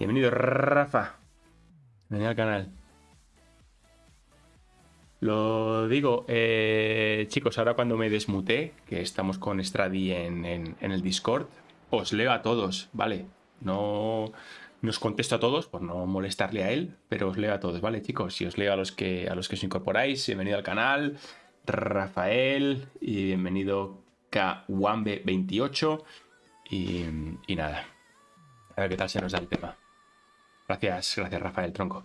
Bienvenido, Rafa. Bienvenido al canal. Lo digo, eh, chicos, ahora cuando me desmuté, que estamos con Stradi en, el Discord, os leo a todos, ¿vale? No, os contesto a todos por no molestarle a él, pero os leo a todos, ¿vale, chicos? Y os leo a los que, a los que os incorporáis. Bienvenido al canal, Rafael, y bienvenido Kwambe28. Y, y nada, a ver qué tal se nos da el tema. Gracias, gracias Rafael Tronco.